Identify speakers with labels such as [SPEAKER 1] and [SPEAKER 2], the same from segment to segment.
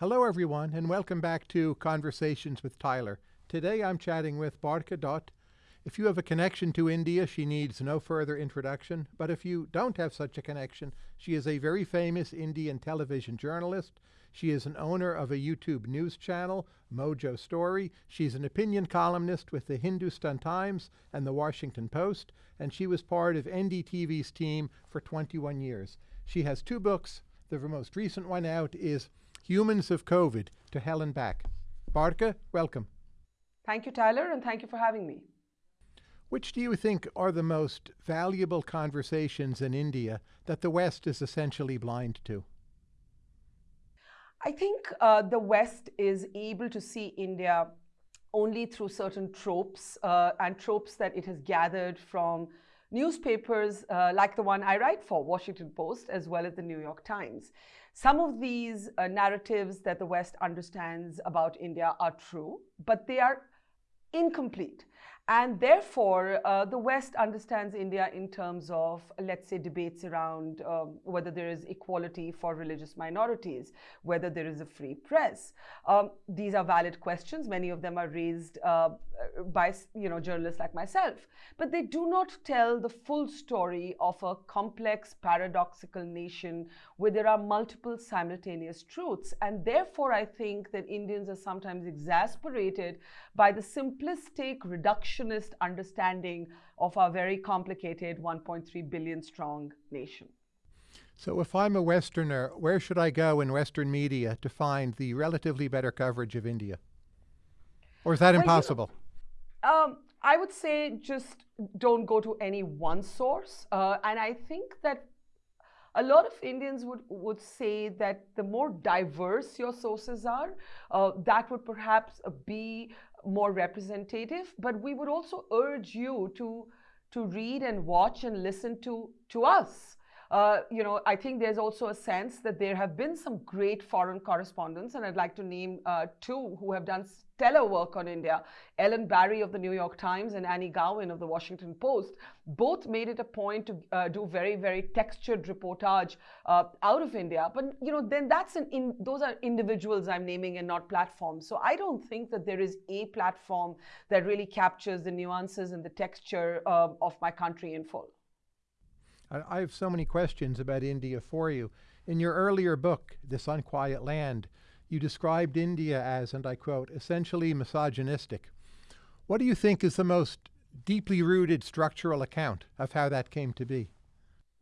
[SPEAKER 1] Hello, everyone, and welcome back to Conversations with Tyler. Today I'm chatting with Barkha Dutt. If you have a connection to India, she needs no further introduction. But if you don't have such a connection, she is a very famous Indian television journalist. She is an owner of a YouTube news channel, Mojo Story. She's an opinion columnist with the Hindustan Times and the Washington Post, and she was part of NDTV's team for 21 years. She has two books. The most recent one out is Humans of COVID to Hell and Back. Barkha, welcome.
[SPEAKER 2] Thank you, Tyler, and thank you for having me.
[SPEAKER 1] Which do you think are the most valuable conversations in India that the West is essentially blind to?
[SPEAKER 2] I think uh, the West is able to see India only through certain tropes uh, and tropes that it has gathered from newspapers uh, like the one I write for, Washington Post, as well as the New York Times. Some of these uh, narratives that the West understands about India are true, but they are incomplete. And therefore, uh, the West understands India in terms of, let's say, debates around um, whether there is equality for religious minorities, whether there is a free press. Um, these are valid questions. Many of them are raised uh, by you know, journalists like myself. But they do not tell the full story of a complex, paradoxical nation where there are multiple simultaneous truths. And therefore, I think that Indians are sometimes exasperated by the simplistic reduction reductionist understanding of our very complicated 1.3 billion strong nation.
[SPEAKER 1] So if I'm a Westerner, where should I go in Western media to find the relatively better coverage of India? Or is that well, impossible?
[SPEAKER 2] You know, um, I would say just don't go to any one source. Uh, and I think that a lot of Indians would, would say that the more diverse your sources are, uh, that would perhaps be more representative, but we would also urge you to, to read and watch and listen to, to us. Uh, you know, I think there's also a sense that there have been some great foreign correspondents, and I'd like to name uh, two who have done stellar work on India. Ellen Barry of the New York Times and Annie Gowen of the Washington Post both made it a point to uh, do very, very textured reportage uh, out of India. But, you know, then that's an in, those are individuals I'm naming and not platforms. So I don't think that there is a platform that really captures the nuances and the texture uh, of my country in full.
[SPEAKER 1] I have so many questions about India for you. In your earlier book, This Unquiet Land, you described India as, and I quote, essentially misogynistic. What do you think is the most deeply rooted structural account of how that came to be?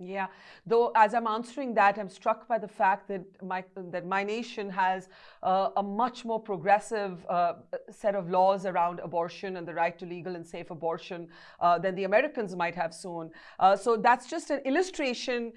[SPEAKER 2] Yeah, though as I'm answering that, I'm struck by the fact that my that my nation has uh, a much more progressive uh, set of laws around abortion and the right to legal and safe abortion uh, than the Americans might have soon. Uh, so that's just an illustration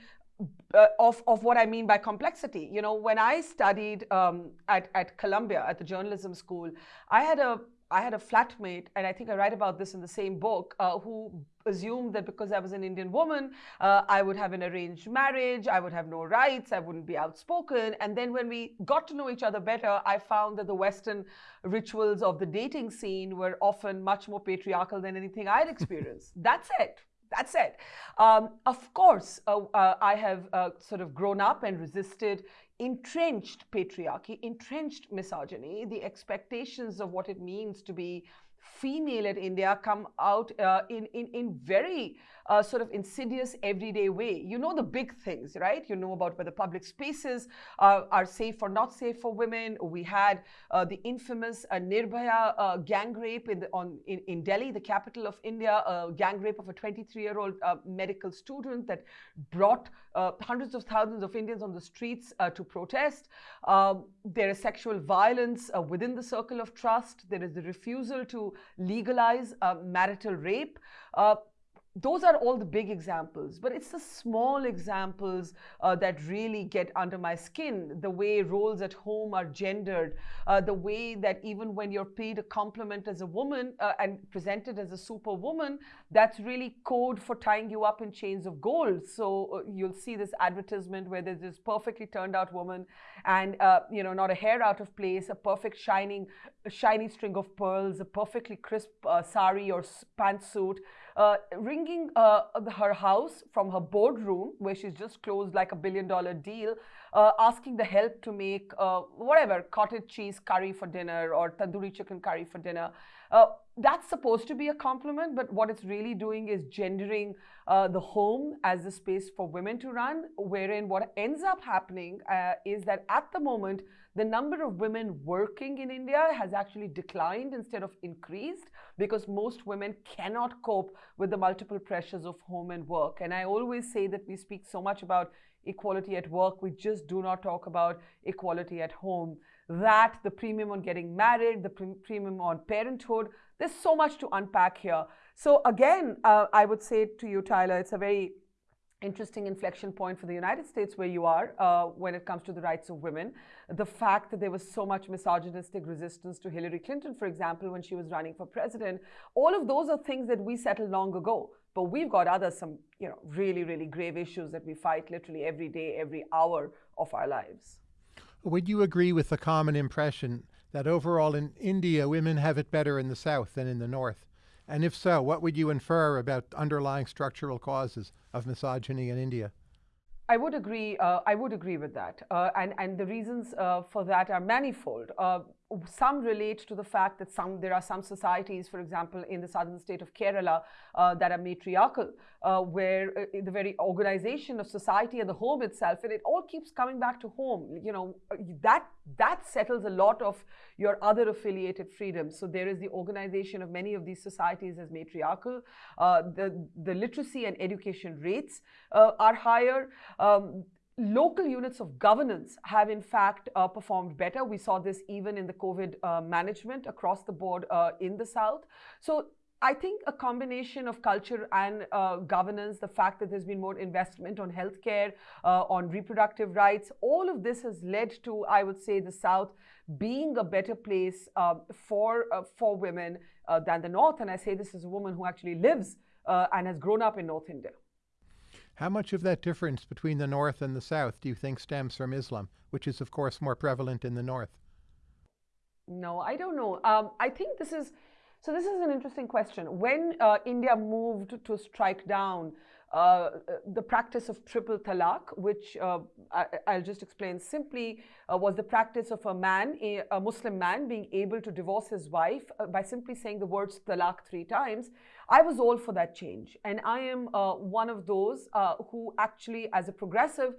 [SPEAKER 2] uh, of, of what I mean by complexity. You know, when I studied um, at, at Columbia at the journalism school, I had a I had a flatmate, and I think I write about this in the same book, uh, who assumed that because I was an Indian woman, uh, I would have an arranged marriage, I would have no rights, I wouldn't be outspoken. And then when we got to know each other better, I found that the Western rituals of the dating scene were often much more patriarchal than anything I'd experienced. That's it. That's it. Um, of course, uh, uh, I have uh, sort of grown up and resisted entrenched patriarchy, entrenched misogyny, the expectations of what it means to be female at India come out uh, in, in, in very uh, sort of insidious everyday way. You know the big things, right? You know about whether public spaces uh, are safe or not safe for women. We had uh, the infamous uh, Nirbhaya uh, gang rape in, the, on, in, in Delhi, the capital of India, a gang rape of a 23-year-old medical student that brought hundreds of thousands of Indians on the streets to protest. Um, there is sexual violence within the circle of trust. There is the refusal to legalize marital rape. Those are all the big examples, but it's the small examples uh, that really get under my skin. The way roles at home are gendered, uh, the way that even when you're paid a compliment as a woman uh, and presented as a superwoman, that's really code for tying you up in chains of gold. So uh, you'll see this advertisement where there's this perfectly turned out woman and, uh, you know, not a hair out of place, a perfect shining, shiny string of pearls, a perfectly crisp uh, sari or pantsuit uh, ringing uh, her house from her boardroom, where she's just closed like a billion dollar deal, uh, asking the help to make uh, whatever cottage cheese curry for dinner or tandoori chicken curry for dinner. That's supposed to be a compliment, but what it's really doing is gendering uh, the home as the space for women to run, wherein what ends up happening uh, is that at the moment, the number of women working in India has actually declined instead of increased because most women cannot cope with the multiple pressures of home and work. And I always say that we speak so much about equality at work, we just do not talk about equality at home. That, the premium on getting married, the pre premium on parenthood, there's so much to unpack here. So again, uh, I would say to you, Tyler, it's a very interesting inflection point for the United States where you are uh, when it comes to the rights of women. The fact that there was so much misogynistic resistance to Hillary Clinton, for example, when she was running for president, all of those are things that we settled long ago. But we've got other some, you know, really, really grave issues that we fight literally every day, every hour of our lives.
[SPEAKER 1] Would you agree with the common impression that overall in India, women have it better in the South than in the North? And if so, what would you infer about underlying structural causes of misogyny in India?
[SPEAKER 2] I would agree. Uh, I would agree with that, uh, and and the reasons uh, for that are manifold. Some relate to the fact that some there are some societies, for example, in the southern state of Kerala, uh, that are matriarchal, uh, where uh, the very organization of society and the home itself, and it all keeps coming back to home. You know that that settles a lot of your other affiliated freedoms. So there is the organization of many of these societies as matriarchal. Uh, the the literacy and education rates uh, are higher. Um, local units of governance have in fact uh, performed better. We saw this even in the COVID uh, management across the board uh, in the South. So I think a combination of culture and uh, governance, the fact that there's been more investment on healthcare, uh, on reproductive rights, all of this has led to, I would say, the South being a better place uh, for for women than the North. And I say this as a woman who actually lives and has grown up in North India.
[SPEAKER 1] How much of that difference between the North and the South do you think stems from Islam, which is, of course, more prevalent in the North?
[SPEAKER 2] No, I don't know. Um, I think this is so. This is an interesting question. When uh, India moved to strike down uh, the practice of triple talaq, which uh, I, will just explain simply, uh, was the practice of a man, a, a, Muslim man, being able to divorce his wife uh, by simply saying the words talaq three times. I was all for that change. And I am uh, one of those uh, who actually, as a progressive,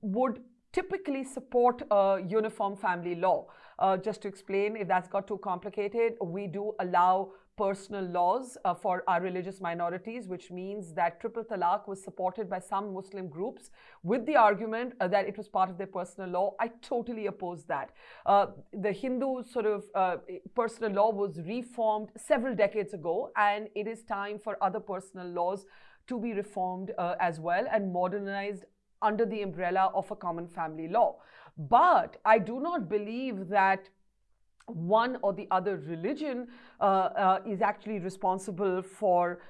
[SPEAKER 2] would typically support a uniform family law. Uh, just to explain, if that's got too complicated, we do allow personal laws uh, for our religious minorities, which means that triple talaq was supported by some Muslim groups with the argument uh, that it was part of their personal law. I totally oppose that. Uh, the Hindu sort of uh, personal law was reformed several decades ago, and it is time for other personal laws to be reformed uh, as well and modernized under the umbrella of a common family law. But I do not believe that one or the other religion uh, uh, is actually responsible for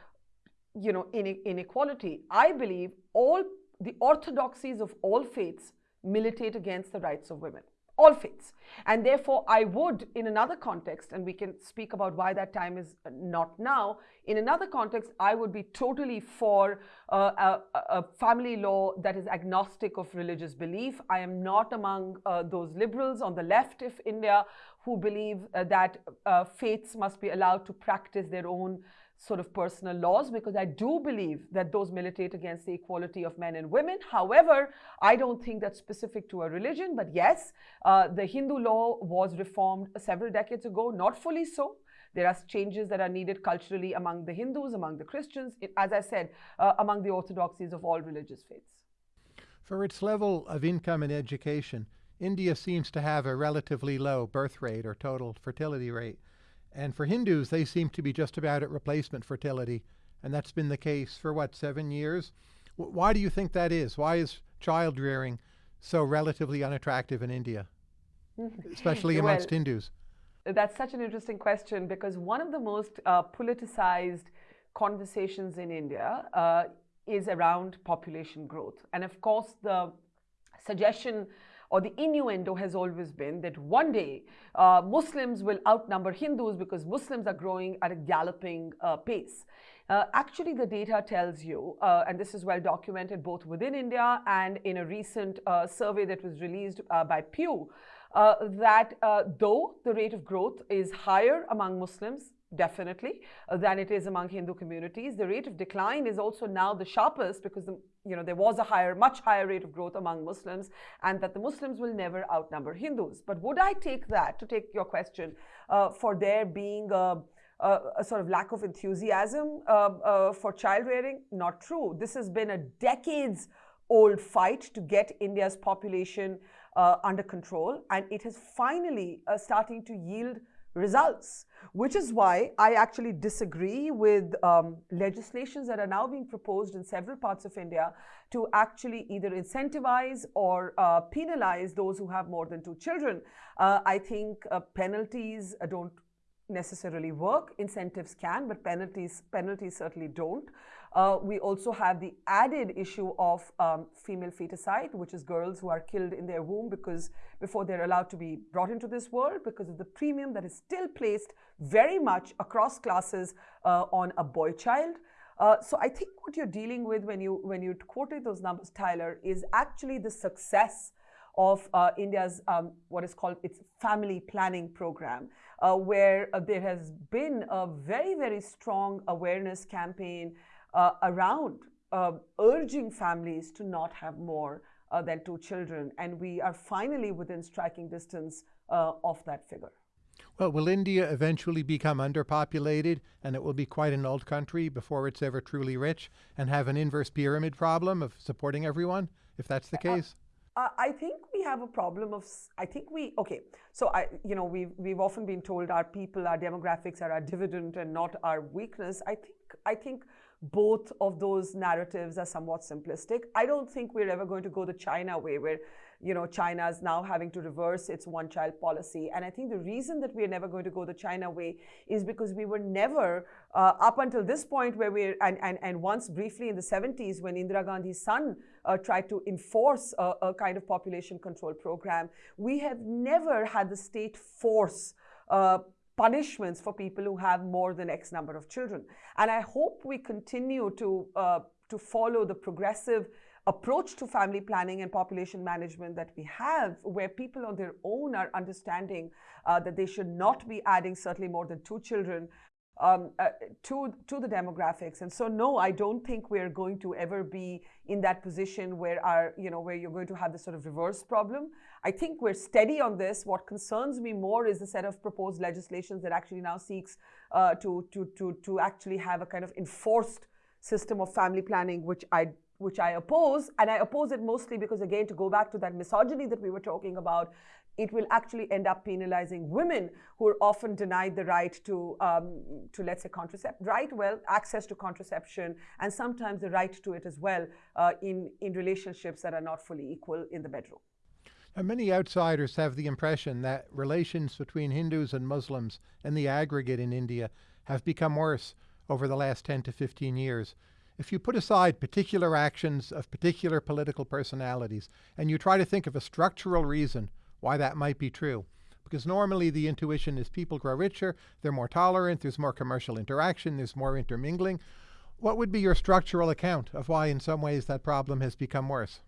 [SPEAKER 2] you know inequality. I believe all the orthodoxies of all faiths militate against the rights of women all faiths. And therefore i would in another context and we can speak about why that time is not now in another context i would be totally for uh, a, a, family law that is agnostic of religious belief. I am not among uh, those liberals on the left of india who believe uh, that uh, faiths must be allowed to practice their own sort of personal laws because I do believe that those militate against the equality of men and women. However, I don't think that's specific to a religion. But yes, uh, the Hindu law was reformed several decades ago, not fully so. There are changes that are needed culturally among the Hindus, among the Christians, as I said, uh, among the orthodoxies of all religious faiths.
[SPEAKER 1] For its level of income and education, India seems to have a relatively low birth rate or total fertility rate. And for Hindus, they seem to be just about at replacement fertility. And that's been the case for what, seven years? W why do you think that is? Why is child rearing so relatively unattractive in India, especially amongst well, Hindus?
[SPEAKER 2] That's such an interesting question because one of the most uh, politicized conversations in India uh, is around population growth. And of course, the suggestion or the innuendo has always been that one day uh, Muslims will outnumber Hindus because Muslims are growing at a galloping uh, pace. Uh, actually, the data tells you, uh, and this is well documented both within India and in a recent uh, survey that was released uh, by Pew, that though the rate of growth is higher among Muslims, definitely, than it is among Hindu communities, the rate of decline is also now the sharpest because the, you know there was a higher, much higher rate of growth among Muslims, and that the Muslims will never outnumber Hindus. But would I take that to take your question for there being a uh, a sort of lack of enthusiasm uh, uh, for child rearing. Not true. This has been a decades old fight to get India's population uh, under control, and it is finally uh, starting to yield results, which is why I actually disagree with um, legislations that are now being proposed in several parts of India to actually either incentivize or uh, penalize those who have more than two children. I think penalties don't necessarily work. Incentives can, but penalties, penalties certainly don't. Uh, we also have the added issue of um, female feticide, which is girls who are killed in their womb because before they're allowed to be brought into this world because of the premium that is still placed very much across classes uh, on a boy child. Uh, so I think what you're dealing with when you when you quoted those numbers, Tyler, is actually the success of uh, India's um, what is called its family planning program, uh, where uh, there has been a very, very strong awareness campaign uh, around uh, urging families to not have more uh, than two children. And we are finally within striking distance of that figure.
[SPEAKER 1] Well, will India eventually become underpopulated and it will be quite an old country before it's ever truly rich and have an inverse pyramid problem of supporting everyone, if that's the case?
[SPEAKER 2] Uh, I think we have a problem of, I think we, okay, so I, you know, we've, we've often been told our people, our demographics are our dividend and not our weakness. I think, I think both of those narratives are somewhat simplistic. I don't think we're ever going to go the China way where you know, China is now having to reverse its one child policy. And I think the reason that we're never going to go the China way is because we were never, uh, up until this point where we're, and, and, and once briefly in the 70s when Indira Gandhi's son uh, tried to enforce a, a, kind of population control program, we have never had the state force uh, punishments for people who have more than X number of children. And I hope we continue to, uh, to follow the progressive approach to family planning and population management that we have, where people on their own are understanding uh, that they should not be adding certainly more than two children um, uh, to, to the demographics. And so, no, I don't think we're going to ever be in that position where our, you know, where you're going to have this sort of reverse problem. I think we're steady on this. What concerns me more is the set of proposed legislations that actually now seeks uh, to, to, to, to actually have a kind of enforced system of family planning, which I which I oppose. And I oppose it mostly because, again, to go back to that misogyny that we were talking about, it will actually end up penalizing women who are often denied the right to, um, to let's say, contracept, right? Well, access to contraception and sometimes the right to it as well uh, in, in relationships that are not fully equal in the bedroom.
[SPEAKER 1] Now, many outsiders have the impression that relations between Hindus and Muslims in the aggregate in India have become worse over the last 10 to 15 years if you put aside particular actions of particular political personalities and you try to think of a structural reason why that might be true, because normally the intuition is people grow richer, they're more tolerant, there's more commercial interaction, there's more intermingling. What would be your structural account of why in some ways that problem has become worse?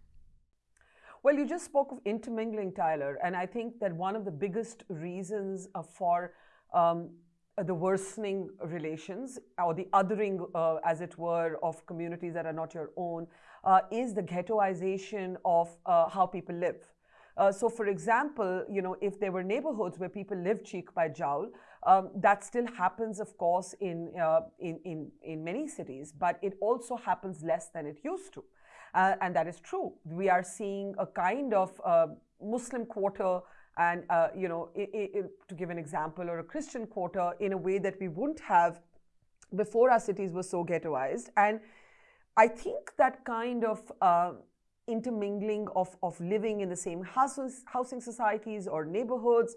[SPEAKER 2] Well, you just spoke of intermingling, Tyler, and I think that one of the biggest reasons for um, uh, the worsening relations or the othering, uh, as it were, of communities that are not your own uh, is the ghettoization of uh, how people live. Uh, so, for example, you know, if there were neighborhoods where people live cheek by jowl, um, that still happens, of course, in, uh, in, in, in many cities, but it also happens less than it used to. and that is true. We are seeing a kind of Muslim quarter and uh, you know, it, it, to give an example, or a Christian quarter in a way that we wouldn't have before our cities were so ghettoized. And I think that kind of uh, intermingling of, of living in the same houses, housing societies or neighborhoods,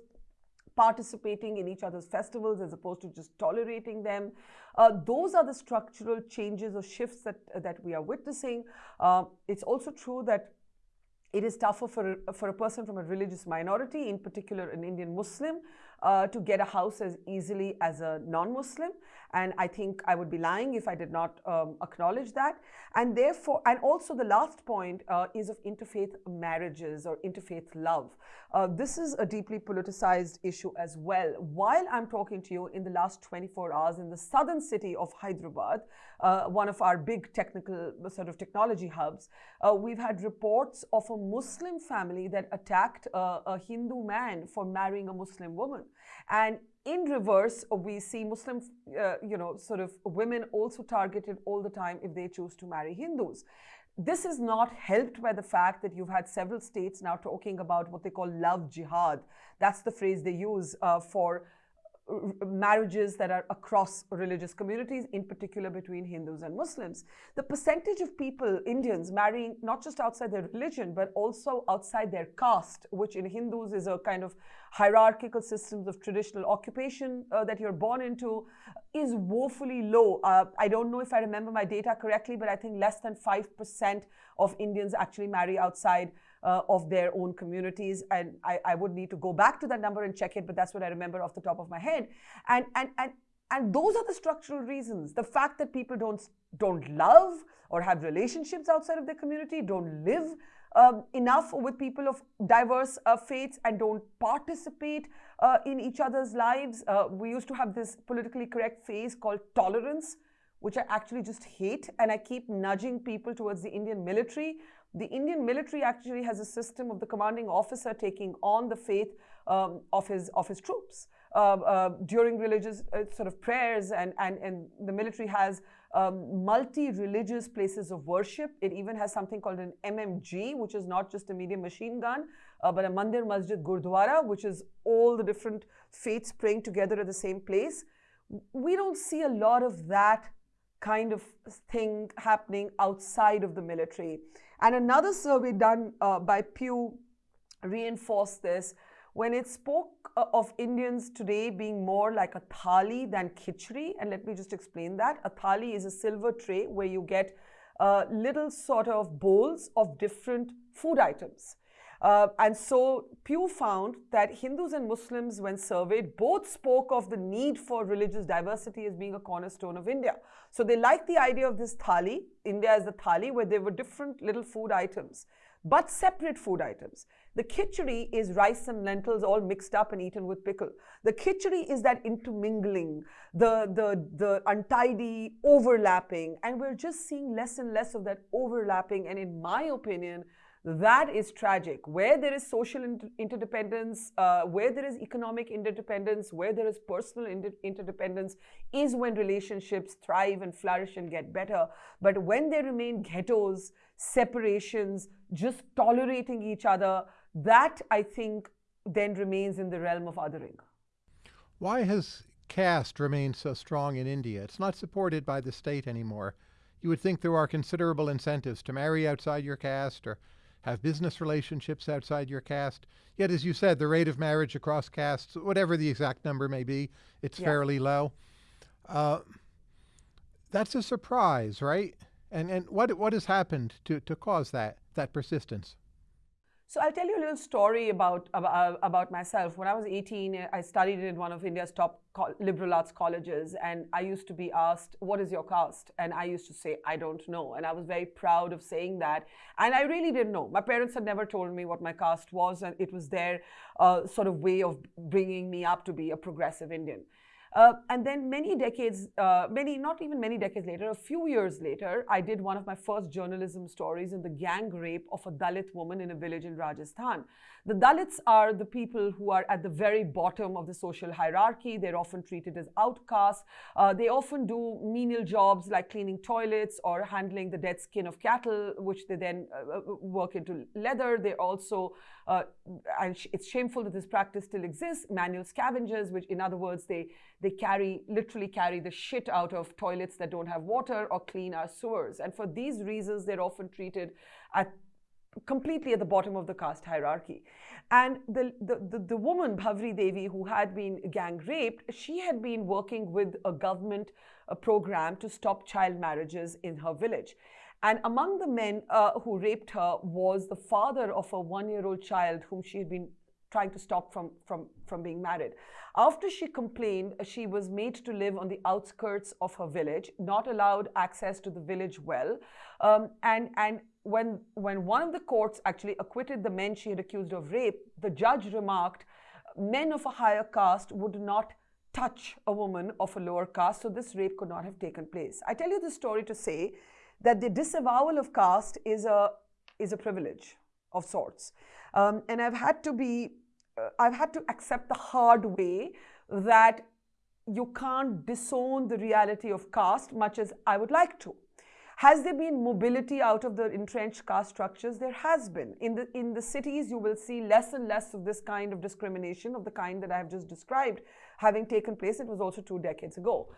[SPEAKER 2] participating in each other's festivals as opposed to just tolerating them. Uh, those are the structural changes or shifts that, that we are witnessing. Uh, it's also true that it is tougher for, for a person from a religious minority, in particular an Indian Muslim, uh, to get a house as easily as a non-Muslim. And I think I would be lying if I did not um, acknowledge that. And therefore, and also the last point uh, is of interfaith marriages or interfaith love. Uh, this is a deeply politicized issue as well. While I'm talking to you in the last 24 hours in the southern city of Hyderabad, uh, one of our big technical sort of technology hubs, uh, we've had reports of a Muslim family that attacked uh, a Hindu man for marrying a Muslim woman. And in reverse, we see Muslim, uh, you know, sort of women also targeted all the time if they choose to marry Hindus. This is not helped by the fact that you've had several states now talking about what they call love jihad. That's the phrase they use uh, for marriages that are across religious communities, in particular between Hindus and Muslims. The percentage of people, Indians, marrying not just outside their religion, but also outside their caste, which in Hindus is a kind of hierarchical systems of traditional occupation uh, that you're born into, is woefully low. Uh, I don't know if I remember my data correctly, but I think less than 5% of Indians actually marry outside uh, of their own communities. And I, I would need to go back to that number and check it, but that's what I remember off the top of my head. And, and, and, and those are the structural reasons. The fact that people don't, don't love or have relationships outside of their community, don't live um, enough with people of diverse uh, faiths and don't participate uh, in each other's lives. Uh, we used to have this politically correct phase called tolerance, which I actually just hate. And I keep nudging people towards the Indian military, the Indian military actually has a system of the commanding officer taking on the faith um, of, his, of his troops. Uh, uh, during religious uh, sort of prayers and, and, and the military has um, multi-religious places of worship. It even has something called an MMG, which is not just a medium machine gun, uh, but a Mandir Masjid Gurdwara, which is all the different faiths praying together at the same place. We don't see a lot of that kind of thing happening outside of the military. And another survey done uh, by Pew reinforced this when it spoke uh, of Indians today being more like a thali than khichdi. And let me just explain that. A thali is a silver tray where you get uh, little sort of bowls of different food items. Uh, and so Pew found that Hindus and Muslims, when surveyed, both spoke of the need for religious diversity as being a cornerstone of India. So they liked the idea of this thali, India as the thali, where there were different little food items, but separate food items. The khichdi is rice and lentils all mixed up and eaten with pickle. The khichdi is that intermingling, the, the, the untidy overlapping, and we're just seeing less and less of that overlapping. And in my opinion, that is tragic. Where there is social inter interdependence, uh, where there is economic interdependence, where there is personal inter interdependence, is when relationships thrive and flourish and get better. But when they remain ghettos, separations, just tolerating each other, that I think then remains in the realm of othering.
[SPEAKER 1] Why has caste remained so strong in India? It's not supported by the state anymore. You would think there are considerable incentives to marry outside your caste or have business relationships outside your caste. Yet, as you said, the rate of marriage across castes, whatever the exact number may be, it's yeah. fairly low. Uh, that's a surprise, right? And and what what has happened to to cause that that persistence?
[SPEAKER 2] So I'll tell you a little story about, about, about, myself. When I was 18, I studied in one of India's top liberal arts colleges, and I used to be asked, what is your caste? And I used to say, I don't know. And I was very proud of saying that. And I really didn't know. My parents had never told me what my caste was, and it was their uh, sort of way of bringing me up to be a progressive Indian. Uh, and then many decades, uh, many, not even many decades later, a few years later, I did one of my first journalism stories in the gang rape of a Dalit woman in a village in Rajasthan. The Dalits are the people who are at the very bottom of the social hierarchy. They're often treated as outcasts. Uh, they often do menial jobs like cleaning toilets or handling the dead skin of cattle, which they then uh, uh work into leather. They're also, uh, and it's shameful that this practice still exists, manual scavengers, which in other words, they, they carry, literally carry the shit out of toilets that don't have water or clean our sewers. And for these reasons, they're often treated at completely at the bottom of the caste hierarchy. And the, the, the, the, woman, Bhavri Devi, who had been gang raped, she had been working with a government a program to stop child marriages in her village. And among the men uh, who raped her was the father of a one year old child whom she had been trying to stop from, from, from being married. After she complained, she was made to live on the outskirts of her village, not allowed access to the village well. Um, and and when, when one of the courts actually acquitted the men she had accused of rape, the judge remarked, men of a higher caste would not touch a woman of a lower caste, so this rape could not have taken place. I tell you this story to say that the disavowal of caste is a, is a privilege of sorts. Um, and I've had to be, uh, I've had to accept the hard way that you can't disown the reality of caste much as I would like to. Has there been mobility out of the entrenched caste structures? There has been. In the, in the cities, you will see less and less of this kind of discrimination, of the kind that I have just described, having taken place. It was also two decades ago.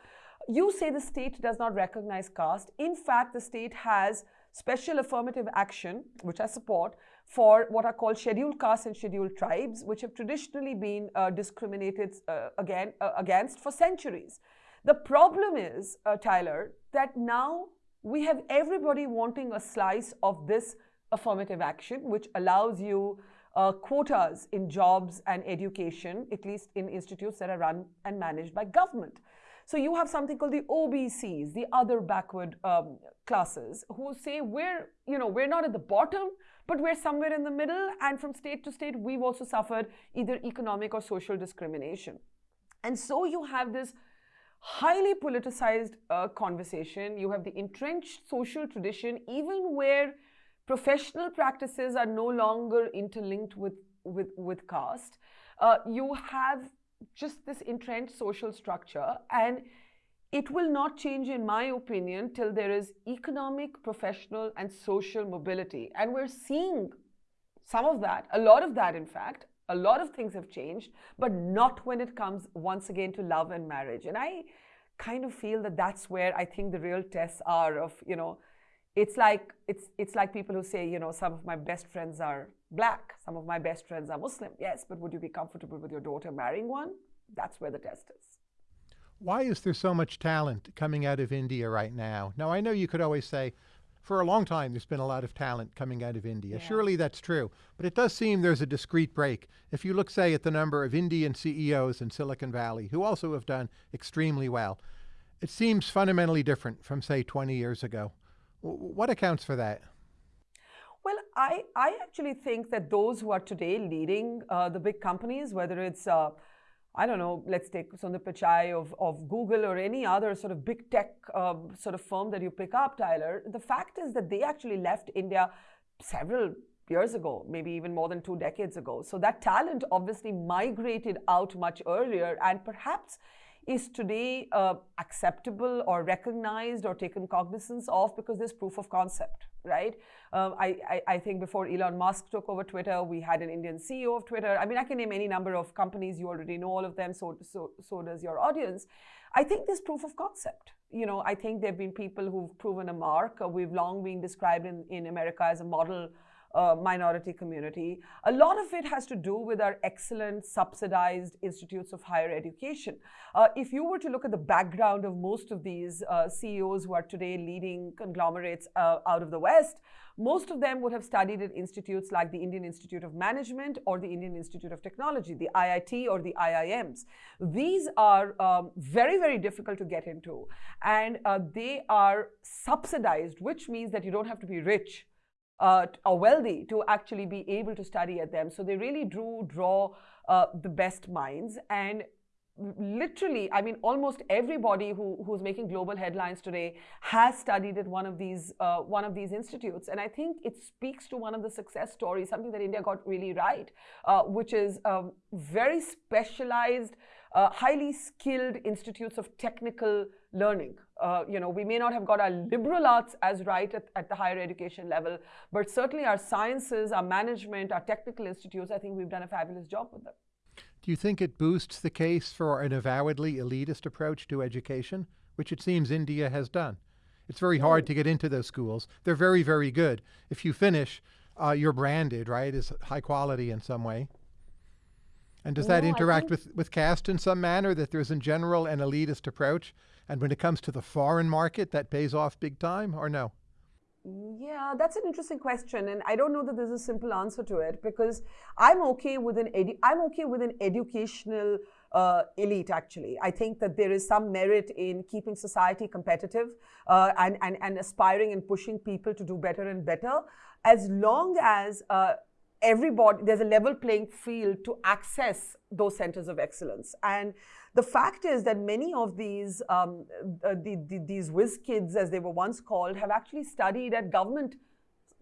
[SPEAKER 2] You say the state does not recognize caste. In fact, the state has special affirmative action, which I support, for what are called scheduled castes and scheduled tribes, which have traditionally been uh, discriminated uh, again uh, against for centuries. The problem is, uh, Tyler, that now we have everybody wanting a slice of this affirmative action, which allows you uh, quotas in jobs and education, at least in institutes that are run and managed by government. So you have something called the OBCs, the other backward um, classes, who say we're, you know, we're not at the bottom, but we're somewhere in the middle. And from state to state, we've also suffered either economic or social discrimination. And so you have this highly politicized uh, conversation. You have the entrenched social tradition, even where professional practices are no longer interlinked with, with, with caste. Uh, you have just this entrenched social structure and it will not change, in my opinion, till there is economic, professional, and social mobility. And we're seeing some of that, a lot of that, in fact. A lot of things have changed, but not when it comes once again to love and marriage. And I kind of feel that that's where I think the real tests are of, you know, it's like it's it's like people who say, you know, some of my best friends are black, some of my best friends are Muslim. Yes, but would you be comfortable with your daughter marrying one? That's where the test is.
[SPEAKER 1] Why is there so much talent coming out of India right now? Now, I know you could always say, for a long time, there's been a lot of talent coming out of India. Yeah. Surely that's true. But it does seem there's a discrete break. If you look, say, at the number of Indian CEOs in Silicon Valley, who also have done extremely well, it seems fundamentally different from, say, 20 years ago. What accounts for that?
[SPEAKER 2] Well, I, I actually think that those who are today leading uh, the big companies, whether it's, uh, I don't know, let's take Sundar Pichai of, of Google or any other sort of big tech uh, sort of firm that you pick up, Tyler, the fact is that they actually left India several years ago, maybe even more than two decades ago. So that talent obviously migrated out much earlier and perhaps is today uh, acceptable or recognized or taken cognizance of because there's proof of concept, right? Um, I, I, I, think before Elon Musk took over Twitter, we had an Indian CEO of Twitter. I mean, I can name any number of companies. You already know all of them. So, so, so does your audience. I think there's proof of concept. You know, I think there have been people who've proven a mark. Uh, we've long been described in, in America as a model uh, minority community. A lot of it has to do with our excellent subsidized institutes of higher education. Uh, if you were to look at the background of most of these uh, CEOs who are today leading conglomerates uh, out of the West, most of them would have studied at institutes like the Indian Institute of Management or the Indian Institute of Technology, the IIT or the IIMs. These are um, very, very difficult to get into. And uh, they are subsidized, which means that you don't have to be rich uh, or wealthy to actually be able to study at them. So they really do draw uh, the best minds. And literally, I mean, almost everybody who, who's making global headlines today has studied at one of these uh, one of these institutes, and I think it speaks to one of the success stories, something that India got really right, uh, which is um, very specialized, uh, highly skilled institutes of technical learning. Uh, you know, we may not have got our liberal arts as right at, at, the higher education level, but certainly our sciences, our management, our technical institutes, I think we've done a fabulous job with them.
[SPEAKER 1] Do you think it boosts the case for an avowedly elitist approach to education, which it seems India has done? It's very hard to get into those schools. They're very, very good. If you finish, uh, you're branded, right, as high quality in some way. And does that interact with, with caste in some manner, that there's in general an elitist approach? And when it comes to the foreign market, that pays off big time, or no?
[SPEAKER 2] Yeah, that's an interesting question, and I don't know that there's a simple answer to it because I'm okay with an edu- I'm okay with an educational uh, elite. Actually, I think that there is some merit in keeping society competitive uh, and, and and aspiring and pushing people to do better and better, as long as uh, everybody there's a level playing field to access those centers of excellence and the fact is that many of these um, uh, the, the, these whiz kids, as they were once called, have actually studied at government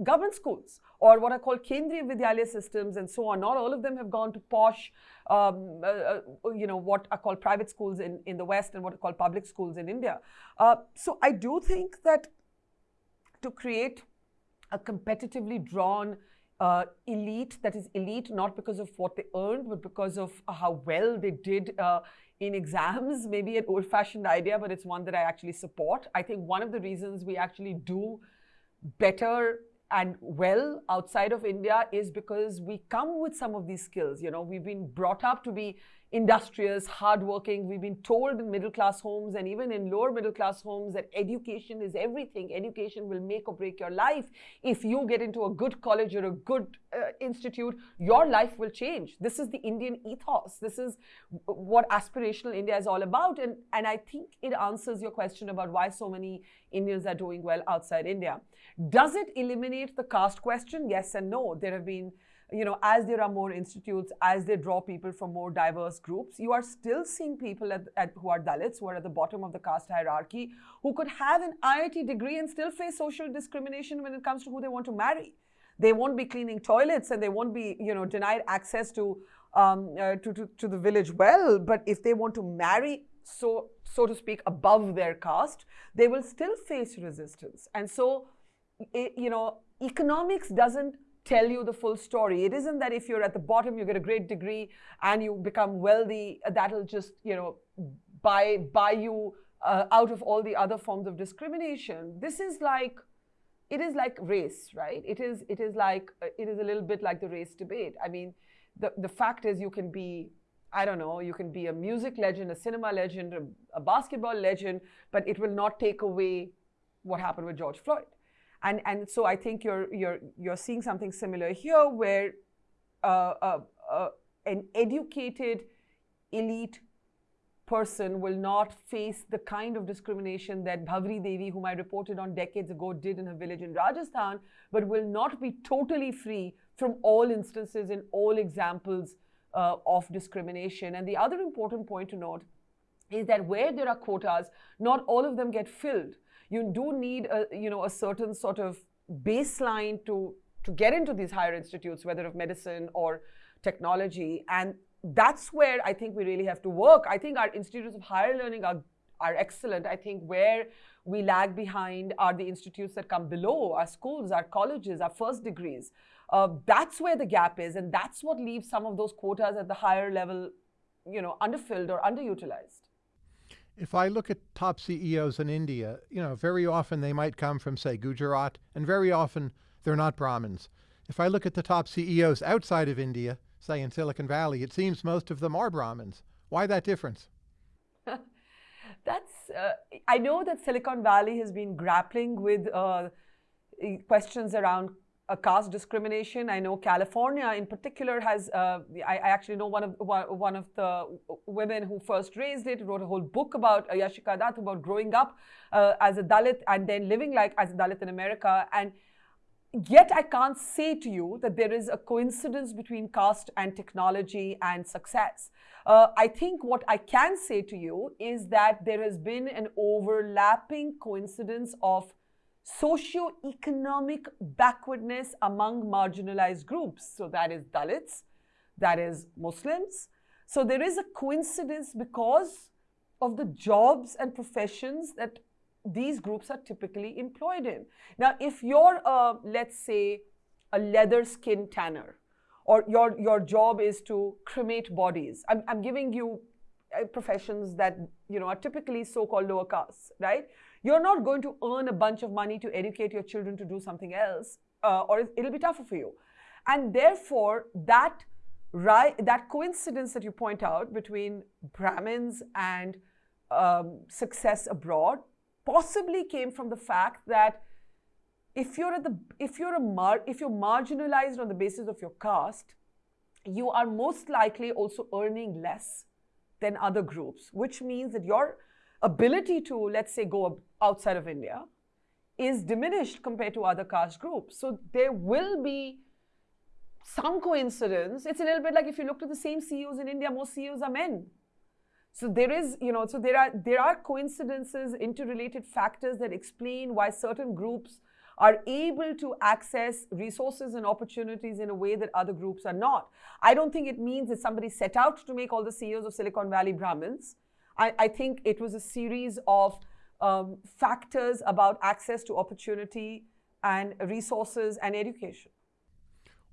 [SPEAKER 2] government schools or what are called Kendriya Vidyalaya systems and so on. Not all of them have gone to posh, um, uh, uh, you know, what are called private schools in, in the West and what are called public schools in India. Uh, so I do think that to create a competitively drawn uh, elite that is elite not because of what they earned, but because of how well they did uh, in exams, maybe an old fashioned idea, but it's one that I actually support. I think one of the reasons we actually do better and well outside of India is because we come with some of these skills. You know, we've been brought up to be industrious, hardworking. We've been told in middle class homes and even in lower middle class homes that education is everything. Education will make or break your life. If you get into a good college or a good uh, institute, your life will change. This is the Indian ethos. This is what aspirational India is all about. And, and I think it answers your question about why so many Indians are doing well outside India. Does it eliminate the caste question? Yes and no. There have been you know, as there are more institutes, as they draw people from more diverse groups, you are still seeing people at, at, who are Dalits, who are at the bottom of the caste hierarchy, who could have an IIT degree and still face social discrimination when it comes to who they want to marry. They won't be cleaning toilets and they won't be, you know, denied access to, um, uh, to, to, to the village well. But if they want to marry, so, so to speak, above their caste, they will still face resistance. And so, it, you know, economics doesn't tell you the full story. It isn't that if you're at the bottom, you get a great degree and you become wealthy, that'll just, you know, buy, buy you uh, out of all the other forms of discrimination. This is like, it is like race, right? It is, it is like, uh, it is a little bit like the race debate. I mean, the, the fact is you can be, I don't know, you can be a music legend, a cinema legend, a, a basketball legend, but it will not take away what happened with George Floyd. And, and so I think you're, you're, you're seeing something similar here where uh, uh, uh, an educated elite person will not face the kind of discrimination that Bhavri Devi, whom I reported on decades ago, did in her village in Rajasthan, but will not be totally free from all instances and all examples uh, of discrimination. And the other important point to note is that where there are quotas, not all of them get filled you do need a, you know, a certain sort of baseline to, to get into these higher institutes, whether of medicine or technology. And that's where I think we really have to work. I think our institutes of higher learning are, are excellent. I think where we lag behind are the institutes that come below, our schools, our colleges, our first degrees. Uh, that's where the gap is, and that's what leaves some of those quotas at the higher level, you know, underfilled or underutilized.
[SPEAKER 1] If I look at top CEOs in India, you know, very often they might come from, say, Gujarat, and very often they're not Brahmins. If I look at the top CEOs outside of India, say in Silicon Valley, it seems most of them are Brahmins. Why that difference?
[SPEAKER 2] That's, uh, I know that Silicon Valley has been grappling with uh, questions around a caste discrimination. I know California in particular has, uh, I, I, actually know one of, one of the women who first raised it, wrote a whole book about uh, Yashica Dutt, about growing up uh, as a Dalit and then living like as a Dalit in America. And yet I can't say to you that there is a coincidence between caste and technology and success. Uh, I think what I can say to you is that there has been an overlapping coincidence of socio-economic backwardness among marginalized groups. So that is Dalits, that is Muslims. So there is a coincidence because of the jobs and professions that these groups are typically employed in. Now, if you're, a, let's say, a leather skin tanner, or your, your job is to cremate bodies, I'm, I'm giving you uh, professions that you know are typically so-called lower caste, right? You're not going to earn a bunch of money to educate your children to do something else, uh, or it'll be tougher for you. And therefore, that right, that coincidence that you point out between Brahmins and um, success abroad possibly came from the fact that if you're at the if you're a if you're marginalized on the basis of your caste, you are most likely also earning less than other groups, which means that your ability to, let's say, go outside of India is diminished compared to other caste groups. So there will be some coincidence. It's a little bit like if you look at the same CEOs in India, most CEOs are men. So there is, you know, so there are there are coincidences, interrelated factors that explain why certain groups are able to access resources and opportunities in a way that other groups are not. I don't think it means that somebody set out to make all the CEOs of Silicon Valley Brahmins. I, I think it was a series of um, factors about access to opportunity and resources and education.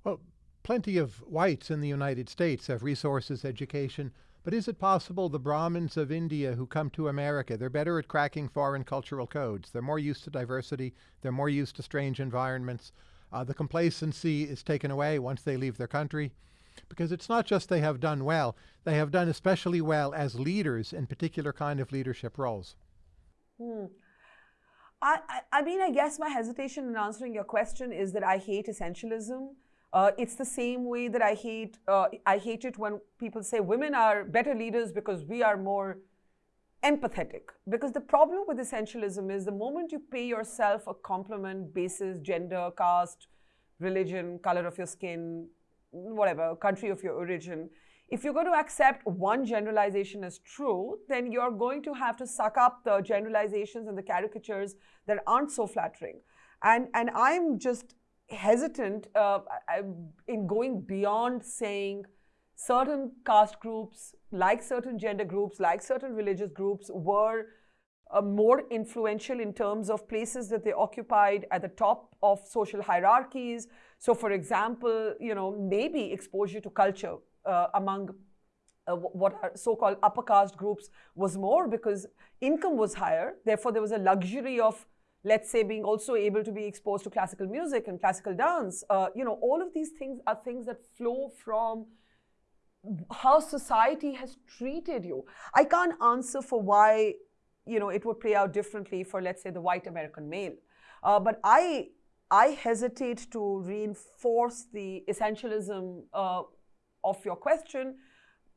[SPEAKER 1] Well, plenty of whites in the United States have resources, education, but is it possible the Brahmins of India who come to America, they're better at cracking foreign cultural codes. They're more used to diversity. They're more used to strange environments. Uh, the complacency is taken away once they leave their country. Because it's not just they have done well, they have done especially well as leaders in particular kind of leadership roles.
[SPEAKER 2] Hmm. I, I, mean, I guess my hesitation in answering your question is that I hate essentialism. Uh, it's the same way that I hate uh, I hate it when people say women are better leaders because we are more empathetic. Because the problem with essentialism is the moment you pay yourself a compliment basis gender, caste, religion, color of your skin, whatever, country of your origin, if you're going to accept one generalization as true, then you're going to have to suck up the generalizations and the caricatures that aren't so flattering. And, and I'm just hesitant uh, in going beyond saying certain caste groups, like certain gender groups, like certain religious groups, were uh, more influential in terms of places that they occupied at the top of social hierarchies. So, for example, you know, maybe exposure to culture uh, among uh, what are so-called upper caste groups was more because income was higher. Therefore, there was a luxury of let's say being also able to be exposed to classical music and classical dance. Uh, you know all of these things are things that flow from how society has treated you. I can't answer for why you know it would play out differently for let's say the white american male. Uh, but i i hesitate to reinforce the essentialism uh, of your question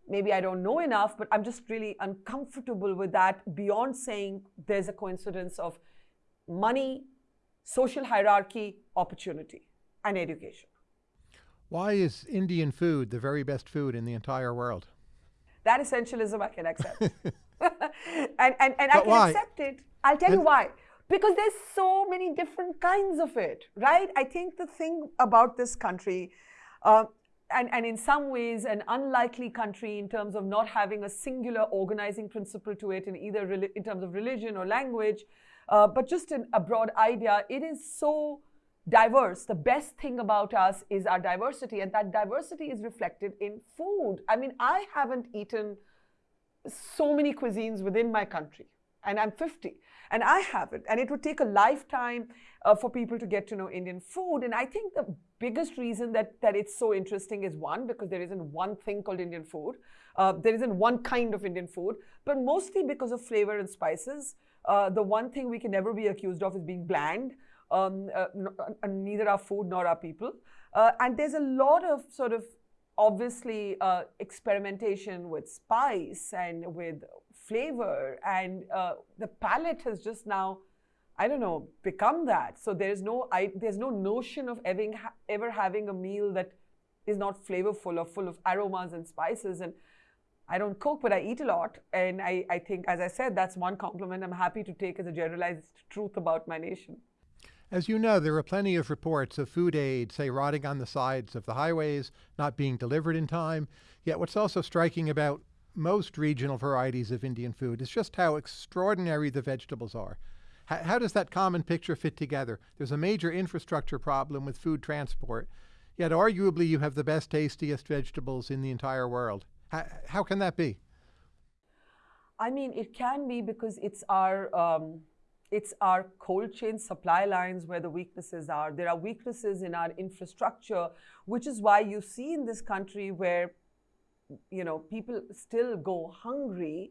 [SPEAKER 2] maybe i don't know enough but i'm just really uncomfortable with that beyond saying there's a coincidence of money, social hierarchy, opportunity, and education.
[SPEAKER 1] Why is Indian food the very best food in the entire world?
[SPEAKER 2] That essentialism I can accept. and and, and I can
[SPEAKER 1] why?
[SPEAKER 2] accept it. I'll tell and you why. Because there's so many different kinds of it, right? I think the thing about this country, uh, and, and in some ways an unlikely country in terms of not having a singular organizing principle to it in either in terms of religion or language, uh, but just an, a broad idea, it is so diverse. The best thing about us is our diversity, and that diversity is reflected in food. I mean, I haven't eaten so many cuisines within my country, and I'm 50, and I haven't. And it would take a lifetime uh, for people to get to know Indian food. And I think the biggest reason that, that it's so interesting is one, because there isn't one thing called Indian food. Uh, there isn't one kind of Indian food, but mostly because of flavor and spices. Uh, the one thing we can never be accused of is being bland. Um, uh, uh neither our food nor our people. Uh, and there's a lot of sort of obviously uh, experimentation with spice and with flavor, and uh, the palate has just now. I don't know, become that. So there's no, I, there's no notion of ever, ever having a meal that is not flavorful or full of aromas and spices. And I don't cook, but I eat a lot. And I, I think, as I said, that's one compliment I'm happy to take as a generalized truth about my nation.
[SPEAKER 1] As you know, there are plenty of reports of food aid, say, rotting on the sides of the highways, not being delivered in time. Yet what's also striking about most regional varieties of Indian food is just how extraordinary the vegetables are. How, how does that common picture fit together? There's a major infrastructure problem with food transport, yet arguably you have the best, tastiest vegetables in the entire world. How, how can that be?
[SPEAKER 2] I mean, it can be because it's our um, it's our cold chain supply lines where the weaknesses are. There are weaknesses in our infrastructure, which is why you see in this country where you know people still go hungry,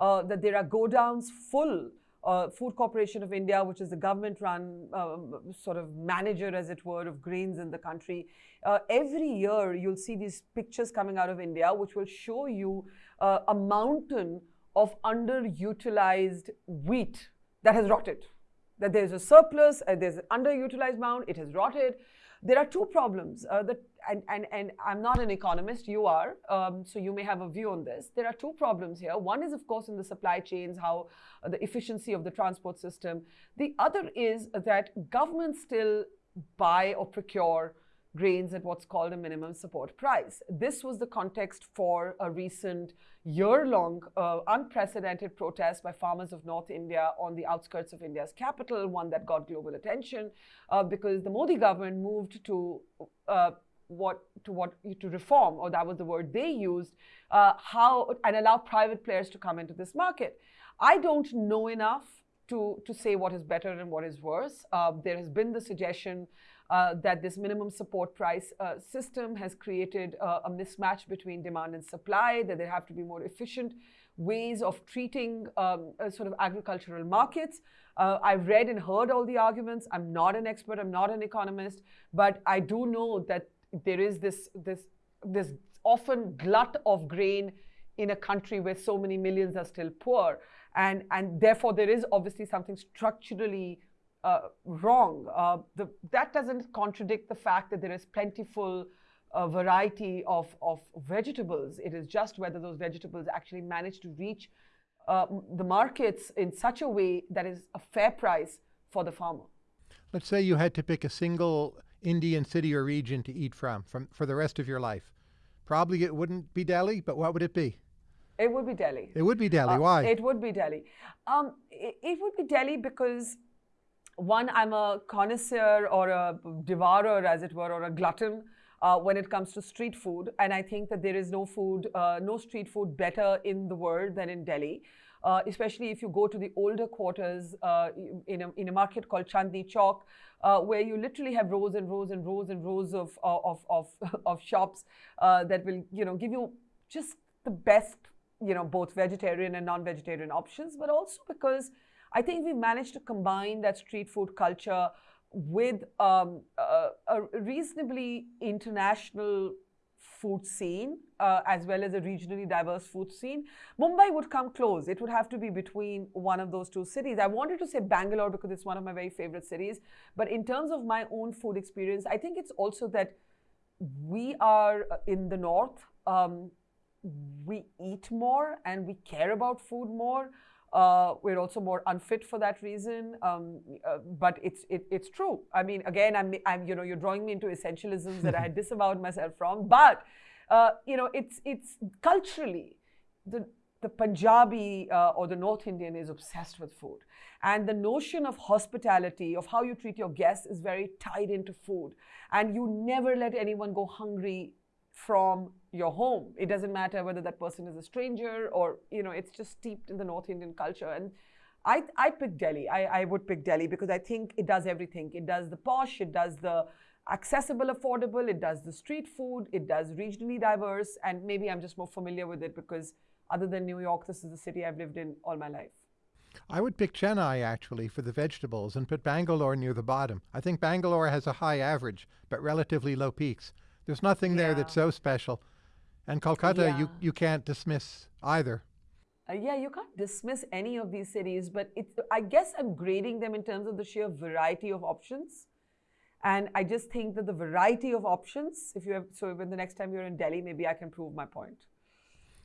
[SPEAKER 2] uh, that there are godowns full uh, Food Corporation of India, which is the government run um, sort of manager, as it were, of grains in the country. Uh, every year, you'll see these pictures coming out of India, which will show you uh, a mountain of underutilized wheat that has rotted. That there's a surplus, uh, there's an underutilized mound, it has rotted. There are two problems uh, that and, and, and I'm not an economist, you are, um, so you may have a view on this. There are two problems here. One is, of course, in the supply chains, how uh, the efficiency of the transport system. The other is that governments still buy or procure grains at what's called a minimum support price. This was the context for a recent year-long uh, unprecedented protest by farmers of North India on the outskirts of India's capital, one that got global attention uh, because the Modi government moved to uh, what to what to reform, or that was the word they used, uh, how and allow private players to come into this market. I don't know enough to to say what is better and what is worse. Uh, there has been the suggestion uh, that this minimum support price uh, system has created uh, a mismatch between demand and supply. That there have to be more efficient ways of treating um, uh, sort of agricultural markets. Uh, I've read and heard all the arguments. I'm not an expert, I'm not an economist, but I do know that there is this, this, this often glut of grain in a country where so many millions are still poor. And, and therefore, there is obviously something structurally uh, wrong. Uh, the, that doesn't contradict the fact that there is plentiful uh, variety of, of vegetables. It is just whether those vegetables actually manage to reach uh, the markets in such a way that is a fair price for the farmer.
[SPEAKER 1] Let's say you had to pick a single Indian city or region to eat from, from for the rest of your life? Probably it wouldn't be Delhi, but what would it be?
[SPEAKER 2] It would be Delhi.
[SPEAKER 1] It would be Delhi. Uh, Why?
[SPEAKER 2] It would be Delhi. Um, it, it, would be Delhi because, one, I'm a connoisseur or a devourer, as it were, or a glutton uh, when it comes to street food. And I think that there is no food, uh, no street food better in the world than in Delhi. Uh, especially if you go to the older quarters uh, in, a, in a market called Chandni Chowk, uh, where you literally have rows and rows and rows and rows of, of, of, of shops uh, that will, you know, give you just the best, you know, both vegetarian and non-vegetarian options, but also because I think we managed to combine that street food culture with um, a, a reasonably international food scene uh, as well as a regionally diverse food scene. Mumbai would come close. It would have to be between one of those two cities. I wanted to say Bangalore because it's one of my very favorite cities. But in terms of my own food experience, I think it's also that we are uh, in the north. Um, we eat more and we care about food more. Uh, we're also more unfit for that reason. Um, uh, but it's it, it's true. I mean, again, I'm I'm you know you're drawing me into essentialisms that I had disavowed myself from. But uh, you know, it's it's culturally the the Punjabi uh, or the North Indian is obsessed with food. And the notion of hospitality, of how you treat your guests, is very tied into food. And you never let anyone go hungry from your home. It doesn't matter whether that person is a stranger or, you know, it's just steeped in the North Indian culture. And I, I pick Delhi. I, I would pick Delhi because I think it does everything. It does the posh, it does the accessible, affordable, it does the street food, it does regionally diverse, and maybe I'm just more familiar with it because other than New York, this is the city I've lived in all my life.
[SPEAKER 1] I would pick Chennai actually for the vegetables and put Bangalore near the bottom. I think Bangalore has a high average, but relatively low peaks. There's nothing yeah. there that's so special. And Kolkata, yeah. you, you can't dismiss either.
[SPEAKER 2] Uh, yeah, you can't dismiss any of these cities, but it's, I guess I'm grading them in terms of the sheer variety of options. And I just think that the variety of options, if you have, so when the next time you're in Delhi, maybe I can prove my point.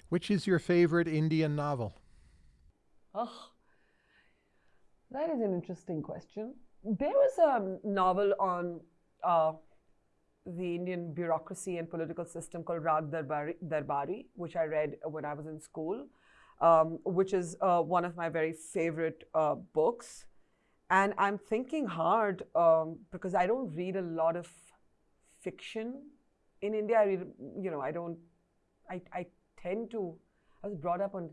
[SPEAKER 1] Which is your favorite Indian novel?
[SPEAKER 2] Oh, that is an interesting question. There was a novel on uh, the Indian bureaucracy and political system called Rag Darbari, Darbari which I read when I was in school, um, which is uh, one of my very favorite uh, books. And I'm thinking hard um, because I don't read a lot of fiction in India. I read, you know, I don't, I, I tend to, I was brought up on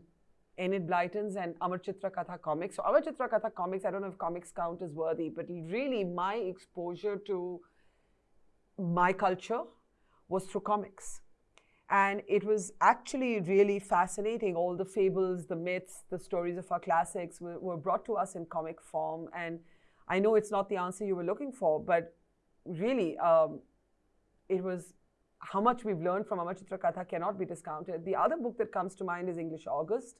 [SPEAKER 2] Enid Blyton's and Amar Chitra Katha comics. So Amar Chitra Katha comics, I don't know if comics count as worthy, but really my exposure to my culture was through comics. And it was actually really fascinating. All the fables, the myths, the stories of our classics were, were brought to us in comic form. And I know it's not the answer you were looking for, but really, um, it was how much we've learned from Amar Chitra Katha cannot be discounted. The other book that comes to mind is English August,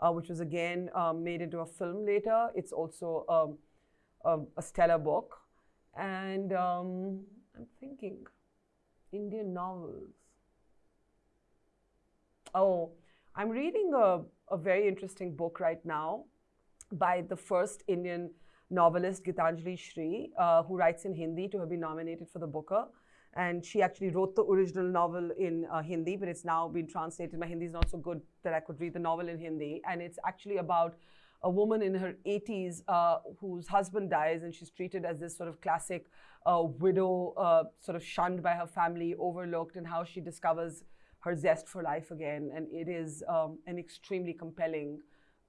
[SPEAKER 2] uh, which was again um, made into a film later. It's also um, a, a, stellar book. And um, I'm thinking, Indian novels. Oh, I'm reading a, a very interesting book right now by the first Indian novelist, Gitanjali Shree, uh, who writes in Hindi to have been nominated for the Booker. And she actually wrote the original novel in uh, Hindi, but it's now been translated. My Hindi is not so good that I could read the novel in Hindi. And it's actually about a woman in her 80s uh, whose husband dies, and she's treated as this sort of classic uh, widow, uh, sort of shunned by her family, overlooked, and how she discovers her zest for life again. And it is um, an extremely compelling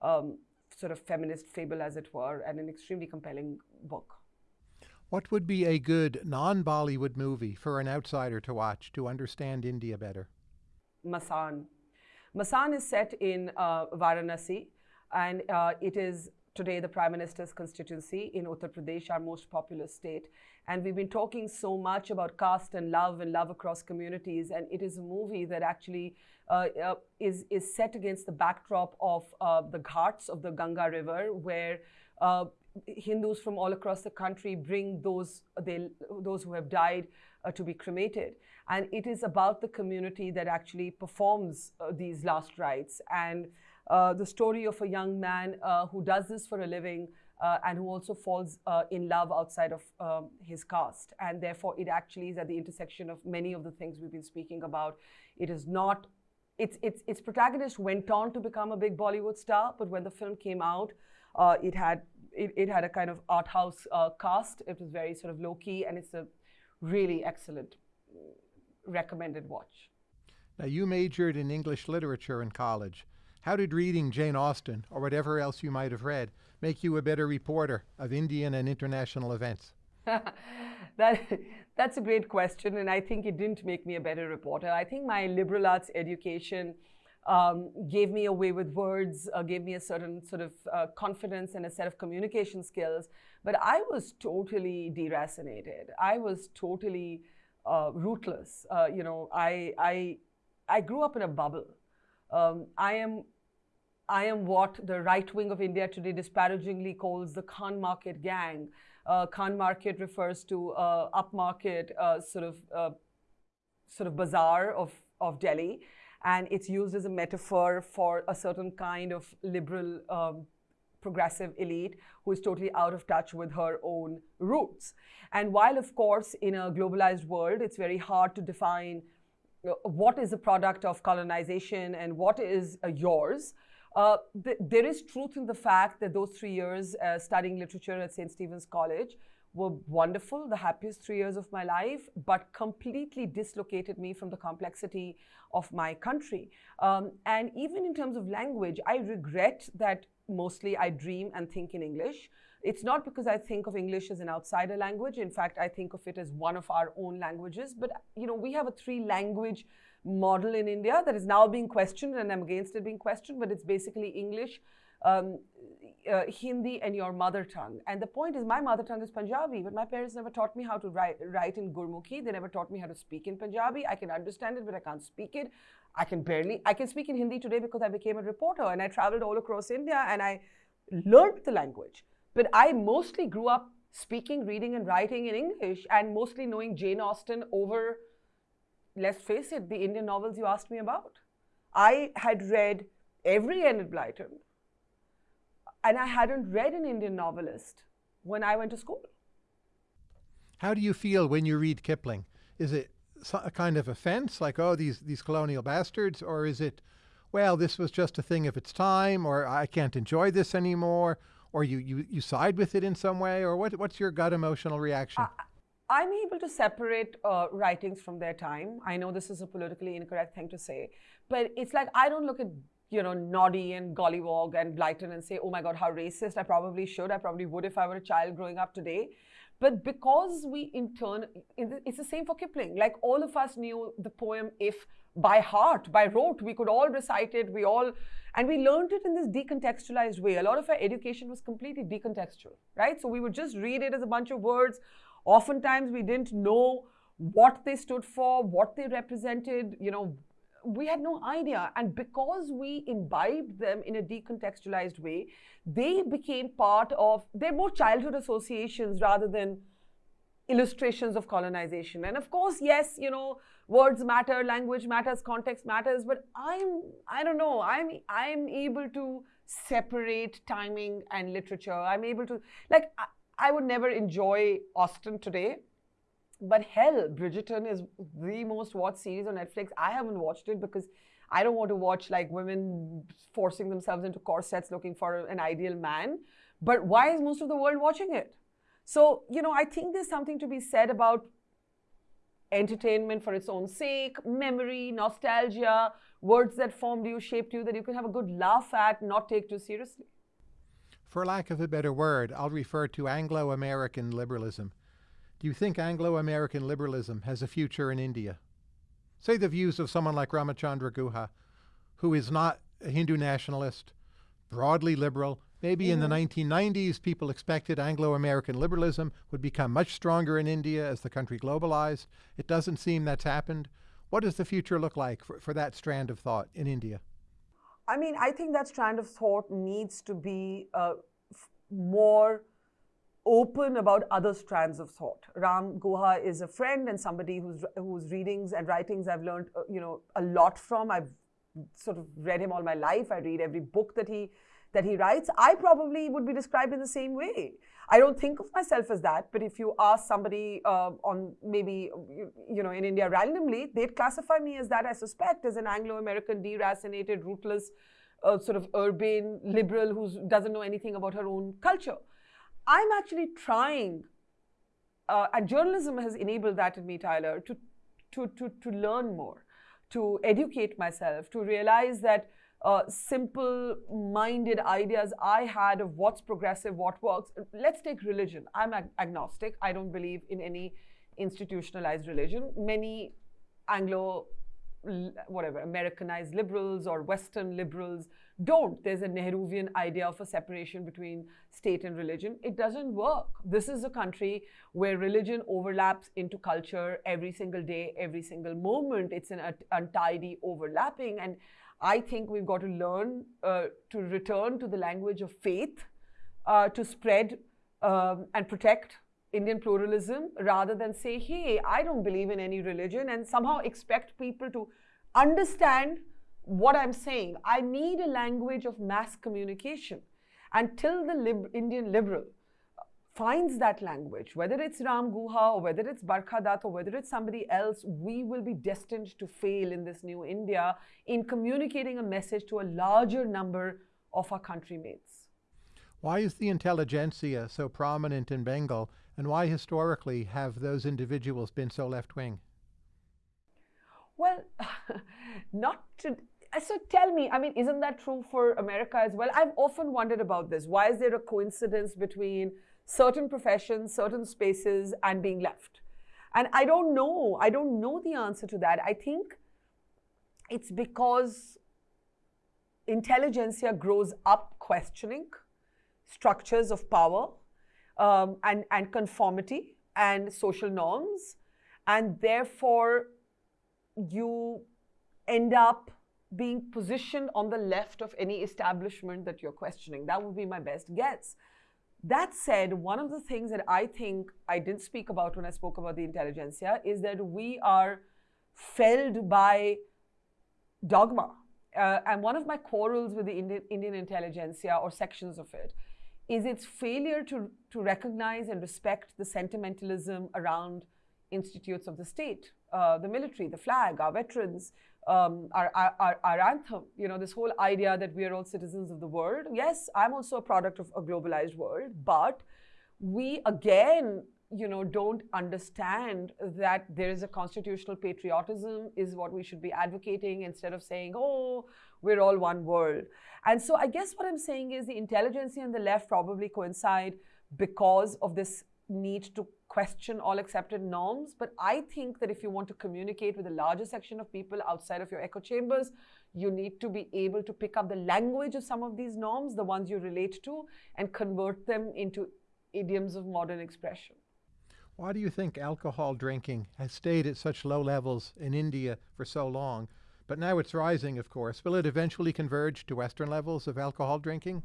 [SPEAKER 2] um, sort of feminist fable, as it were, and an extremely compelling book.
[SPEAKER 1] What would be a good non Bollywood movie for an outsider to watch to understand India better?
[SPEAKER 2] Masaan. Masaan is set in uh, Varanasi, and uh, it is today the Prime Minister's constituency in Uttar Pradesh, our most populous state. And we've been talking so much about caste and love and love across communities. And it is a movie that actually uh, uh, is, is set against the backdrop of uh, the ghats of the Ganga River, where uh, Hindus from all across the country bring those, they, those who have died uh, to be cremated. And it is about the community that actually performs uh, these last rites. And the story of a young man who does this for a living uh, and who also falls uh, in love outside of um, his caste. And therefore, it actually is at the intersection of many of the things we've been speaking about. It is not, its, its, its protagonist went on to become a big Bollywood star, but when the film came out, uh, it had it, it, had a kind of art house uh, cast. It was very sort of low key, and it's a really excellent, recommended watch.
[SPEAKER 1] Now, you majored in English literature in college. How did reading Jane Austen, or whatever else you might have read, make you a better reporter of Indian and international events?
[SPEAKER 2] that, that's a great question, and I think it didn't make me a better reporter. I think my liberal arts education um, gave me a way with words, uh, gave me a certain sort of uh, confidence and a set of communication skills. But I was totally deracinated. I was totally uh, rootless. Uh, you know, I, I, I grew up in a bubble. Um, I am I am what the right wing of India today disparagingly calls the Khan market gang. Uh, Khan market refers to uh, upmarket uh, sort of uh, sort of bazaar of, of Delhi, and it's used as a metaphor for a certain kind of liberal um, progressive elite who is totally out of touch with her own roots. And while, of course, in a globalized world, it's very hard to define uh, what is a product of colonization and what is uh, yours. Uh, th there is truth in the fact that those three years uh, studying literature at St. Stephen's College were wonderful, the happiest three years of my life, but completely dislocated me from the complexity of my country. Um, and even in terms of language, I regret that mostly I dream and think in English. It's not because I think of English as an outsider language. In fact, I think of it as one of our own languages. But, you know, we have a three language model in India that is now being questioned, and I'm against it being questioned, but it's basically English, um, uh, Hindi, and your mother tongue. And the point is, my mother tongue is Punjabi, but my parents never taught me how to write, write in Gurmukhi. They never taught me how to speak in Punjabi. I can understand it, but I can't speak it. I can barely, I can speak in Hindi today because I became a reporter and I traveled all across India and I learned the language. But I mostly grew up speaking, reading, and writing in English and mostly knowing Jane Austen over let's face it, the Indian novels you asked me about. I had read every Enid Blyton, and I hadn't read an Indian novelist when I went to school.
[SPEAKER 1] How do you feel when you read Kipling? Is it a kind of offense, like, oh, these, these colonial bastards, or is it, well, this was just a thing of its time, or I can't enjoy this anymore, or you, you, you side with it in some way, or what, what's your gut emotional reaction?
[SPEAKER 2] I'm able to separate uh, writings from their time. I know this is a politically incorrect thing to say, but it's like I don't look at you know Noddy and Gollywog and Blyton and say, oh my God, how racist. I probably should. I probably would if I were a child growing up today. But because we in turn, it's the same for Kipling. Like all of us knew the poem If by heart, by rote. We could all recite it. We all, and we learned it in this decontextualized way. A lot of our education was completely decontextual, right? So we would just read it as a bunch of words. Oftentimes we didn't know what they stood for, what they represented, you know, we had no idea. And because we imbibed them in a decontextualized way, they became part of, they're more childhood associations rather than illustrations of colonization. And of course, yes, you know, words matter, language matters, context matters, but I'm, I don't know, I'm, I'm able to separate timing and literature. I'm able to, like, I, would never enjoy Austen today but hell, Bridgerton is the most watched series on Netflix. I haven't watched it because I don't want to watch like women forcing themselves into corsets looking for an ideal man. But why is most of the world watching it? So, you know, I think there's something to be said about entertainment for its own sake, memory, nostalgia, words that formed you, shaped you, that you can have a good laugh at, not take too seriously.
[SPEAKER 1] For lack of a better word, I'll refer to Anglo American liberalism. Do you think Anglo-American liberalism has a future in India? Say the views of someone like Ramachandra Guha, who is not a Hindu nationalist, broadly liberal. Maybe in the 1990s, mm-hmm. people expected Anglo-American liberalism would become much stronger in India as the country globalized. It doesn't seem that's happened. What does the future look like for, for that strand of thought in India?
[SPEAKER 2] I mean, I think that strand of thought needs to be uh, more open about other strands of thought. Ram Guha is a friend and somebody whose whose readings and writings I've learned, uh, you know, a lot from. I've sort of read him all my life. I read every book that he that he writes. I probably would be described in the same way. I don't think of myself as that, but if you ask somebody uh, on maybe you, know in India randomly, they'd classify me as that. I suspect as an Anglo-American, deracinated, rootless, uh, sort of urban liberal who doesn't know anything about her own culture. I'm actually trying, uh, and journalism has enabled that in me, Tyler, to, to, to, to learn more, to educate myself, to realize that uh, simple minded ideas I had of what's progressive, what works. Let's take religion. I'm ag agnostic. I don't believe in any institutionalized religion. Many Anglo whatever, Americanized liberals or Western liberals don't. There's a Nehruvian idea of a separation between state and religion. It doesn't work. This is a country where religion overlaps into culture every single day, every single moment. It's an untidy overlapping. And I think we've got to learn uh, to return to the language of faith uh, to spread um, and protect Indian pluralism rather than say, hey, I don't believe in any religion and somehow expect people to understand what I'm saying. I need a language of mass communication. Until the lib Indian liberal finds that language, whether it's Ram Guha or whether it's Barkha Dutt or whether it's somebody else, we will be destined to fail in this new India in communicating a message to a larger number of our countrymates.
[SPEAKER 1] Why is the intelligentsia so prominent in Bengal and why historically have those individuals been so left-wing?
[SPEAKER 2] Well, not to, so tell me, I mean, isn't that true for America as well? I've often wondered about this. Why is there a coincidence between certain professions, certain spaces, and being left? And I don't know. I don't know the answer to that. I think it's because intelligentsia grows up questioning structures of power um, and, and conformity and social norms. And therefore, you end up being positioned on the left of any establishment that you're questioning. That would be my best guess. That said, one of the things that I think I didn't speak about when I spoke about the intelligentsia is that we are felled by dogma. Uh, and one of my quarrels with the Indian, Indian intelligentsia or sections of it is its failure to, to recognize and respect the sentimentalism around institutes of the state, uh, the military, the flag, our veterans, um, our, our, our, anthem, you know, this whole idea that we are all citizens of the world. Yes, I'm also a product of a globalized world, but we again, you know, don't understand that there is a constitutional patriotism is what we should be advocating instead of saying, oh, we're all one world. And so I guess what I'm saying is the intelligentsia and the left probably coincide because of this need to question all accepted norms. But I think that if you want to communicate with a larger section of people outside of your echo chambers, you need to be able to pick up the language of some of these norms, the ones you relate to, and convert them into idioms of modern expression.
[SPEAKER 1] Why do you think alcohol drinking has stayed at such low levels in India for so long? But now it's rising, of course. Will it eventually converge to Western levels of alcohol drinking?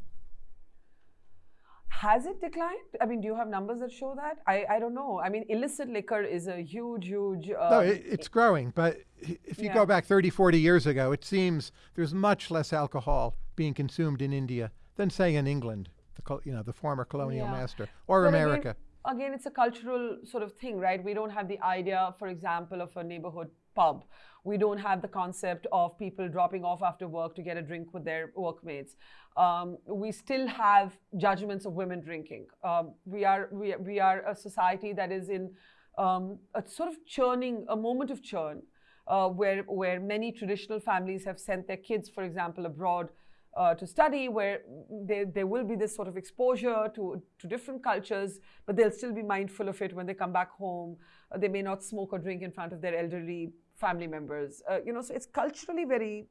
[SPEAKER 2] Has it declined? I mean, do you have numbers that show that? I, I don't know. I mean, illicit liquor is a huge, huge. Uh,
[SPEAKER 1] no, it, it's growing. But if you yeah. go back 30, 40 years ago, it seems there's much less alcohol being consumed in India than, say, in England, the, you know, the former colonial yeah. master, or
[SPEAKER 2] but
[SPEAKER 1] America.
[SPEAKER 2] Again, again, it's a cultural sort of thing, right? We don't have the idea, for example, of a neighborhood pub. We don't have the concept of people dropping off after work to get a drink with their workmates. Um, we still have judgments of women drinking. Um, we, are, we, we are a society that is in um, a sort of churning, a moment of churn, uh, where, where many traditional families have sent their kids, for example, abroad uh, to study, where there, there will be this sort of exposure to, to different cultures, but they'll still be mindful of it when they come back home. Uh, they may not smoke or drink in front of their elderly family members. Uh, you know, so it's culturally very,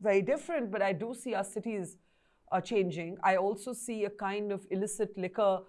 [SPEAKER 2] very different, but I do see our cities are changing. I also see a kind of illicit liquor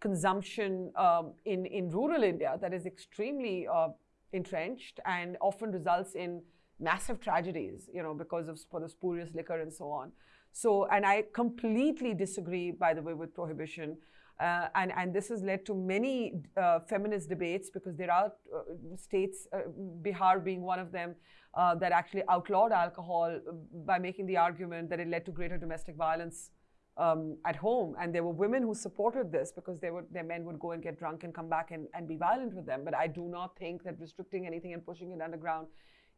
[SPEAKER 2] consumption um, in, in rural India that is extremely uh, entrenched and often results in massive tragedies, you know, because of for the spurious liquor and so on. So, and I completely disagree, by the way, with prohibition. Uh, and, and this has led to many uh, feminist debates because there are uh, states, uh, Bihar being one of them, uh, that actually outlawed alcohol by making the argument that it led to greater domestic violence um, at home. And there were women who supported this because they would, their men would go and get drunk and come back and, and be violent with them. But I do not think that restricting anything and pushing it underground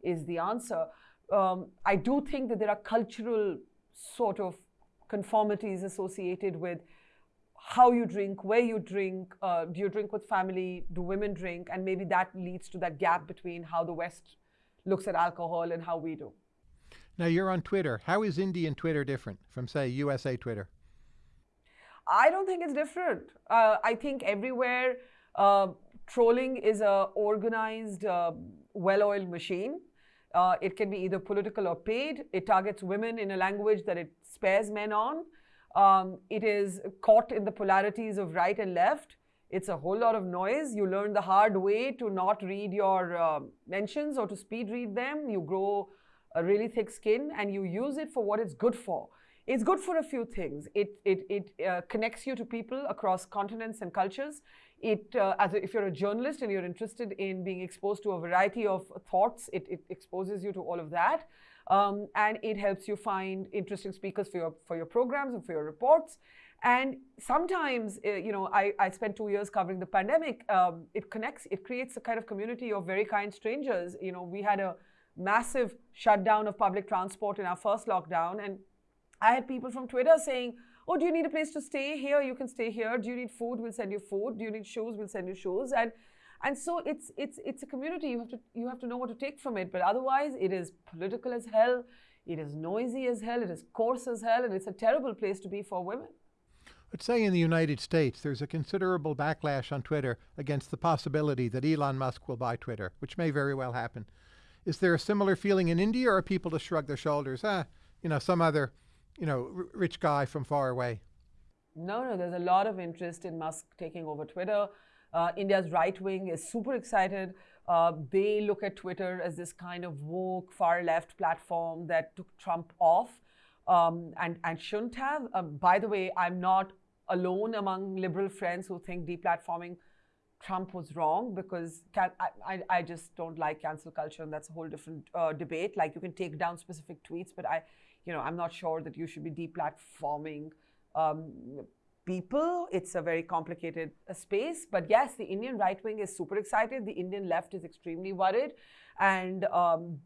[SPEAKER 2] is the answer. Um, I do think that there are cultural sort of conformities associated with how you drink, where you drink, uh, do you drink with family, do women drink, and maybe that leads to that gap between how the West looks at alcohol and how we do.
[SPEAKER 1] Now you're on Twitter. How is Indian Twitter different from, say, USA Twitter?
[SPEAKER 2] I don't think it's different. Uh, I think everywhere uh, trolling is a organized, uh, well-oiled machine. Uh, it can be either political or paid. It targets women in a language that it spares men on. Um, it is caught in the polarities of right and left. It's a whole lot of noise. You learn the hard way to not read your uh, mentions or to speed read them. You grow a really thick skin and you use it for what it's good for. It's good for a few things. It, it, it uh, connects you to people across continents and cultures. It, uh, as a, if you're a journalist and you're interested in being exposed to a variety of thoughts, it, it exposes you to all of that. Um, and it helps you find interesting speakers for your, for your programs and for your reports. And sometimes, uh, you know, I, I spent two years covering the pandemic. Um, it connects, it creates a kind of community of very kind strangers. You know, we had a massive shutdown of public transport in our first lockdown. And I had people from Twitter saying, oh, do you need a place to stay here? You can stay here. Do you need food? We'll send you food. Do you need shoes? We'll send you shoes. And and so it's it's it's a community. You have to you have to know what to take from it. But otherwise, it is political as hell. It is noisy as hell. It is coarse as hell, and it's a terrible place to be for women.
[SPEAKER 1] Let's say in the United States, there's a considerable backlash on Twitter against the possibility that Elon Musk will buy Twitter, which may very well happen. Is there a similar feeling in India, or are people to shrug their shoulders? Ah, you know, some other you know, rich guy from far away?
[SPEAKER 2] No, no, there's a lot of interest in Musk taking over Twitter. Uh, India's right wing is super excited. Uh, they look at Twitter as this kind of woke, far left platform that took Trump off um, and, and shouldn't have. Um, by the way, I'm not alone among liberal friends who think deplatforming Trump was wrong because I, I, I, just don't like cancel culture, and that's a whole different uh, debate. Like you can take down specific tweets, but I, you know, I'm not sure that you should be deplatforming um, people. It's a very complicated uh, space. But yes, the Indian right wing is super excited. The Indian left is extremely worried. And um,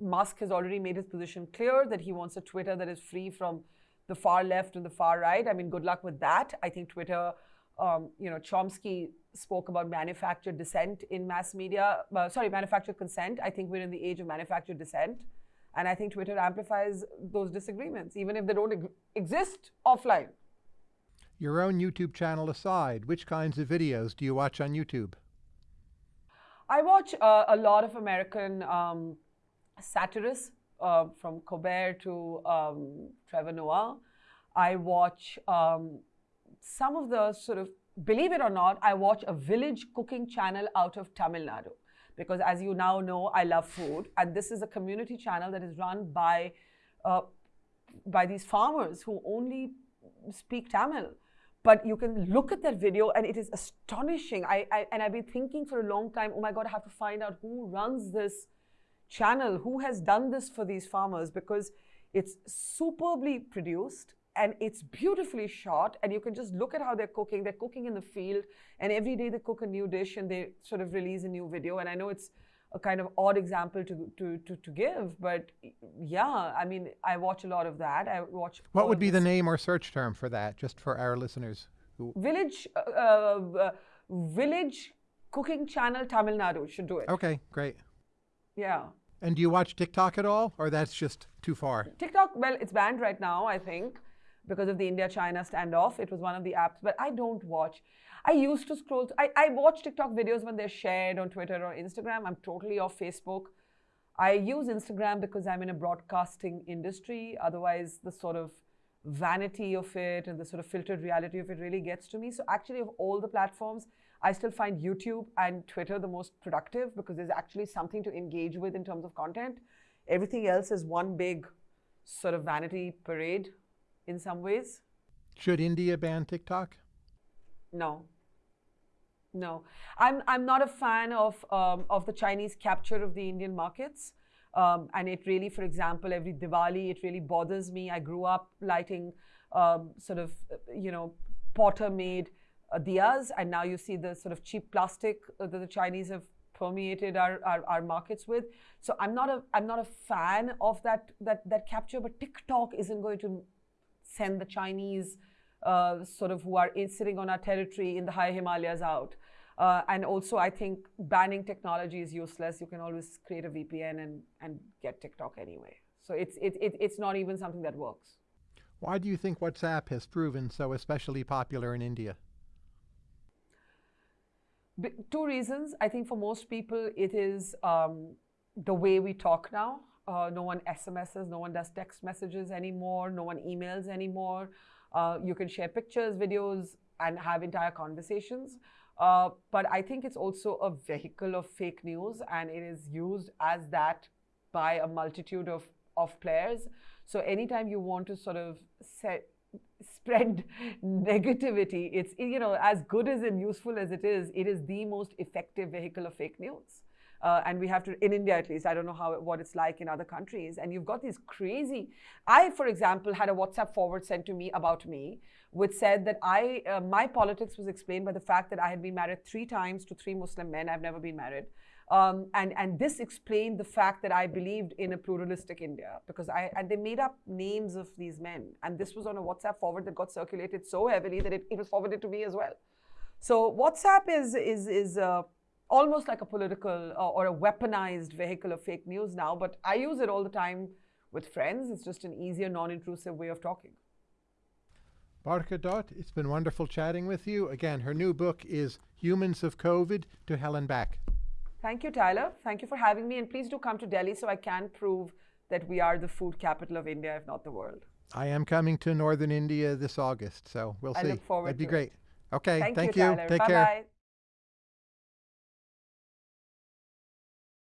[SPEAKER 2] Musk has already made his position clear that he wants a Twitter that is free from the far left and the far right. I mean, good luck with that. I think Twitter, um, you know, Chomsky spoke about manufactured dissent in mass media. Uh, sorry, manufactured consent. I think we're in the age of manufactured dissent. And I think Twitter amplifies those disagreements, even if they don't exist offline.
[SPEAKER 1] Your own YouTube channel aside, which kinds of videos do you watch on YouTube?
[SPEAKER 2] I watch uh, a lot of American um, satirists, uh, from Colbert to um, Trevor Noah. I watch um, some of the sort of, believe it or not, I watch a village cooking channel out of Tamil Nadu. Because as you now know, I love food. And this is a community channel that is run by, uh, by these farmers who only speak Tamil but you can look at that video and it is astonishing. I, I, and I've been thinking for a long time, oh my God, I have to find out who runs this channel, who has done this for these farmers because it's superbly produced and it's beautifully shot and you can just look at how they're cooking. They're cooking in the field and every day they cook a new dish and they sort of release a new video. And I know it's a kind of odd example to, to, to, to give, but yeah, I mean, I watch a lot of that. I watch.
[SPEAKER 1] What would be the name or search term for that, just for our listeners? Who...
[SPEAKER 2] Village, uh, uh, Village Cooking Channel Tamil Nadu should do it.
[SPEAKER 1] Okay, great.
[SPEAKER 2] Yeah.
[SPEAKER 1] And do you watch TikTok at all, or that's just too far?
[SPEAKER 2] TikTok, well, it's banned right now, I think, because of the India-China standoff. It was one of the apps, but I don't watch. I used to scroll. I, I watch TikTok videos when they're shared on Twitter or Instagram. I'm totally off Facebook. I use Instagram because I'm in a broadcasting industry. Otherwise, the sort of vanity of it and the sort of filtered reality of it really gets to me. So actually, of all the platforms, I still find YouTube and Twitter the most productive because there's actually something to engage with in terms of content. Everything else is one big sort of vanity parade in some ways.
[SPEAKER 1] Should India ban TikTok?
[SPEAKER 2] No. No. I'm, I'm not a fan of, um, of the Chinese capture of the Indian markets. Um, and it really, for example, every Diwali, it really bothers me. I grew up lighting um, sort of, you know, potter made uh, diyas, and now you see the sort of cheap plastic that the Chinese have permeated our, our, our, markets with. So I'm not a I'm not a fan of that that that capture, but TikTok isn't going to send the Chinese uh, sort of who are in, sitting on our territory in the high Himalayas out. Uh, and also, I think banning technology is useless. You can always create a VPN and, and get TikTok anyway. So it's, it, it, it's not even something that works.
[SPEAKER 1] Why do you think WhatsApp has proven so especially popular in India?
[SPEAKER 2] two reasons. I think for most people, it is um, the way we talk now. Uh, no one SMSs, no one does text messages anymore, no one emails anymore. Uh, you can share pictures, videos, and have entire conversations. Uh, but I think it's also a vehicle of fake news, and it is used as that by a multitude of, of players. So anytime you want to sort of set, spread negativity, it's, you know, as good as and useful as it is, it is the most effective vehicle of fake news. Uh, and we have to, in India at least, I don't know how what it's like in other countries. And you've got these crazy. I, for example, had a WhatsApp forward sent to me about me, which said that I, uh, my politics was explained by the fact that I had been married three times to three Muslim men. I've never been married. Um, and, and this explained the fact that I believed in a pluralistic India because I, and they made up names of these men. And this was on a WhatsApp forward that got circulated so heavily that it, it was forwarded to me as well. So WhatsApp is, is, is uh, almost like a political uh, or a weaponized vehicle of fake news now, but I use it all the time with friends. It's just an easier, non-intrusive way of talking.
[SPEAKER 1] Barkha Dutt, it's been wonderful chatting with you. Again, her new book is Humans of COVID to Hell and Back.
[SPEAKER 2] Thank you, Tyler. Thank you for having me. And please do come to Delhi so I can prove that we are the food capital of India, if not the world.
[SPEAKER 1] I am coming to northern India this August, so we'll
[SPEAKER 2] I
[SPEAKER 1] see.
[SPEAKER 2] Look forward
[SPEAKER 1] That'd be great.
[SPEAKER 2] It.
[SPEAKER 1] Okay,
[SPEAKER 2] thank,
[SPEAKER 1] thank
[SPEAKER 2] you.
[SPEAKER 1] you. Take
[SPEAKER 2] Bye
[SPEAKER 1] care.
[SPEAKER 2] Bye.